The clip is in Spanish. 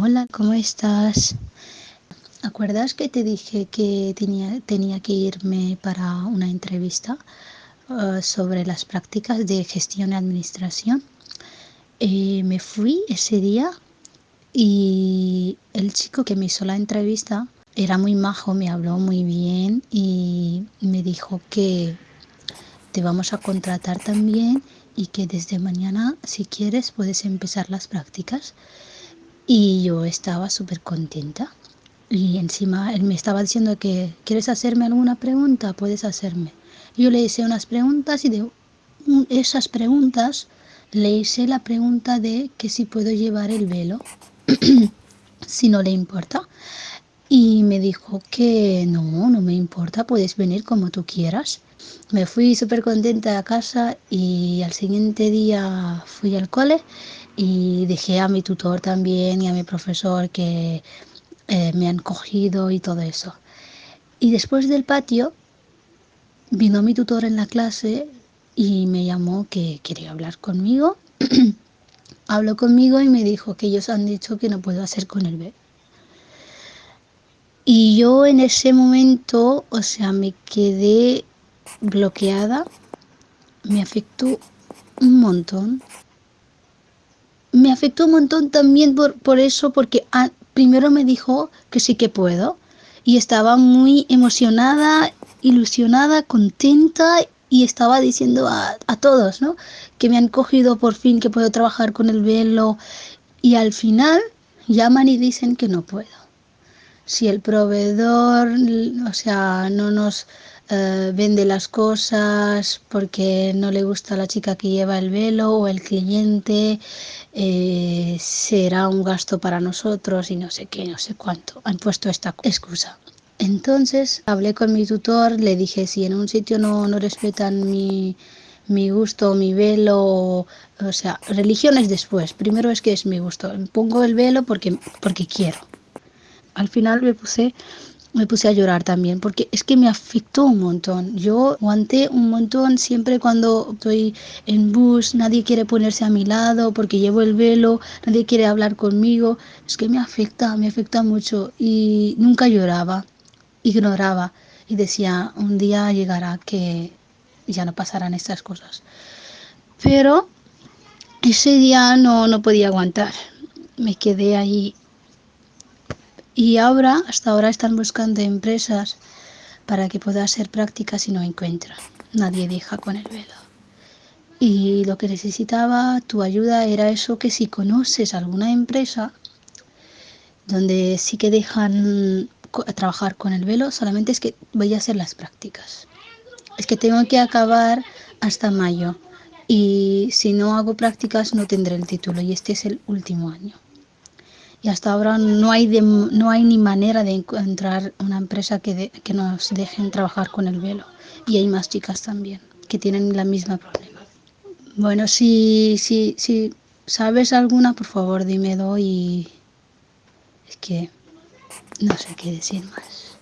Hola, ¿cómo estás? ¿Acuerdas que te dije que tenía, tenía que irme para una entrevista uh, sobre las prácticas de gestión y administración? Eh, me fui ese día y el chico que me hizo la entrevista era muy majo, me habló muy bien y me dijo que te vamos a contratar también y que desde mañana, si quieres, puedes empezar las prácticas. Y yo estaba súper contenta. Y encima él me estaba diciendo que, ¿quieres hacerme alguna pregunta? Puedes hacerme. Yo le hice unas preguntas y de esas preguntas le hice la pregunta de que si puedo llevar el velo, si no le importa. Y me dijo que no, no me importa, puedes venir como tú quieras. Me fui súper contenta a casa y al siguiente día fui al cole y dejé a mi tutor también y a mi profesor que eh, me han cogido y todo eso. Y después del patio vino mi tutor en la clase y me llamó que quería hablar conmigo. Habló conmigo y me dijo que ellos han dicho que no puedo hacer con el bebé. Y yo en ese momento, o sea, me quedé bloqueada, me afectó un montón me afectó un montón también por, por eso, porque ah, primero me dijo que sí que puedo y estaba muy emocionada, ilusionada, contenta y estaba diciendo a, a, todos, ¿no? Que me han cogido por fin, que puedo trabajar con el velo y al final llaman y dicen que no puedo. Si el proveedor, o sea, no nos eh, vende las cosas porque no le gusta la chica que lleva el velo o el cliente, eh, será un gasto para nosotros y no sé qué, no sé cuánto. Han puesto esta excusa. Entonces hablé con mi tutor, le dije si en un sitio no, no respetan mi, mi gusto, mi velo, o sea, religiones después. Primero es que es mi gusto. Pongo el velo porque, porque quiero. Al final me puse me puse a llorar también porque es que me afectó un montón. Yo aguanté un montón siempre cuando estoy en bus, nadie quiere ponerse a mi lado porque llevo el velo, nadie quiere hablar conmigo. Es que me afecta, me afecta mucho y nunca lloraba, ignoraba y decía, un día llegará que ya no pasarán estas cosas. Pero ese día no, no podía aguantar. Me quedé ahí y ahora, hasta ahora están buscando empresas para que pueda hacer prácticas y no encuentran. Nadie deja con el velo. Y lo que necesitaba tu ayuda era eso que si conoces alguna empresa donde sí que dejan trabajar con el velo, solamente es que voy a hacer las prácticas. Es que tengo que acabar hasta mayo y si no hago prácticas no tendré el título y este es el último año y hasta ahora no hay, no hay ni manera de encontrar una empresa que, que nos dejen trabajar con el velo. Y hay más chicas también que tienen la misma problema. Bueno, si, si, si sabes alguna, por favor dímelo y es que no sé qué decir más.